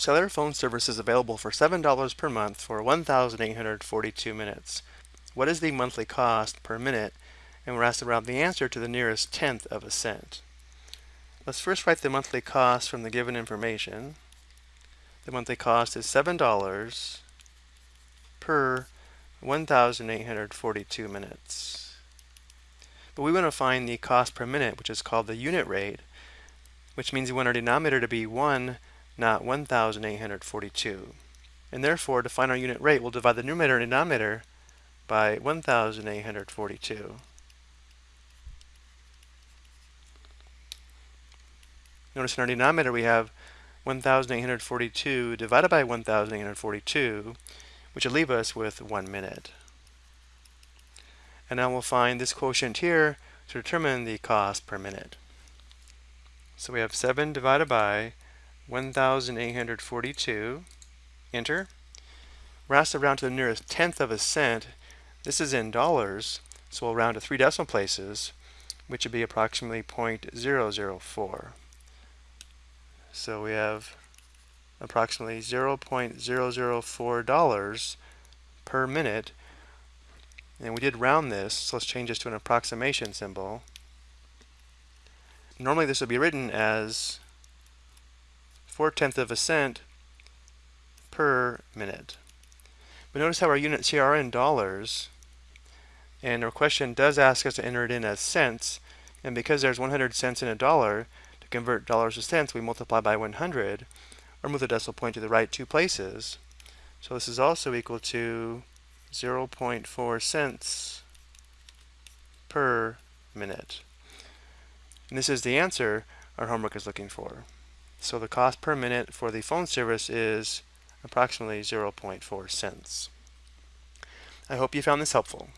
Cellular phone service is available for $7 per month for 1,842 minutes. What is the monthly cost per minute? And we're asked to round the answer to the nearest tenth of a cent. Let's first write the monthly cost from the given information. The monthly cost is $7 per 1,842 minutes. But we want to find the cost per minute, which is called the unit rate, which means we want our denominator to be 1, not 1,842. And therefore, to find our unit rate, we'll divide the numerator and denominator by 1,842. Notice in our denominator we have 1,842 divided by 1,842, which will leave us with one minute. And now we'll find this quotient here to determine the cost per minute. So we have 7 divided by 1,842, enter. We're asked to round to the nearest tenth of a cent. This is in dollars, so we'll round to three decimal places, which would be approximately 0.004. So we have approximately $0.004 per minute. And we did round this, so let's change this to an approximation symbol. Normally this would be written as 4 tenths of a cent per minute. But notice how our units here are in dollars, and our question does ask us to enter it in as cents, and because there's 100 cents in a dollar, to convert dollars to cents, we multiply by 100, or move the decimal point to the right two places. So this is also equal to 0.4 cents per minute. And this is the answer our homework is looking for. So the cost per minute for the phone service is approximately 0.4 cents. I hope you found this helpful.